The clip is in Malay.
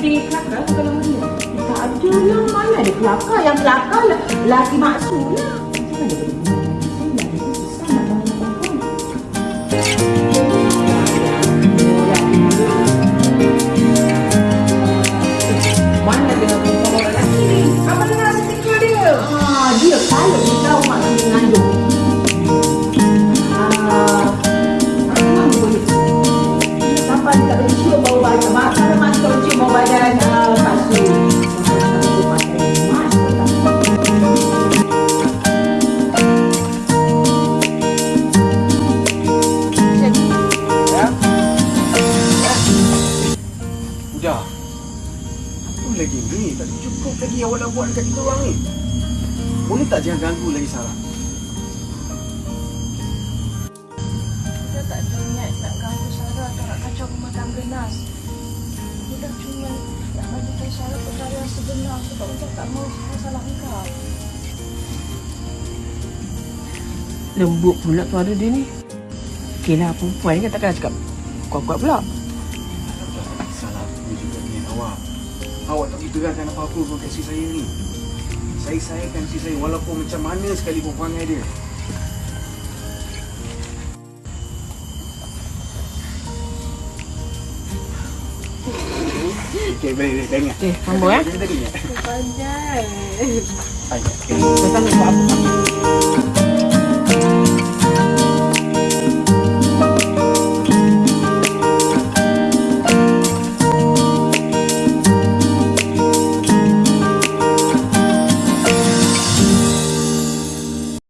tapi kelakar kalau mana? Tak ada lah. Mana ada kelakar. Yang kelakar lah. Laki maksud lah. Dia dia? Dia kalau dia tahu mak dia lagi ni? Tak cukup lagi awak nak buat dekat kita orang ni. Boleh tak jangan ganggu lagi Sarah? Kita tak ada niat nak ganggu Sarah atau nak kacau rumah tangga Nas. Kita cuma nak bagi tahu Sarah perkara yang sebenar sebab Ujang tak mahu masalah engkau. Lembut pula suara dia ni. Okey lah, perempuan ni kan takkan cakap kuat-kuat pula. Awak tak boleh terangkan apa-apa pun kat si saya ni. Saya sayangkan si saya walaupun macam mana sekalipun perangai dia. Okey, boleh, boleh. Ingat. Okey, sambung, eh? Dah ingat. Pandai.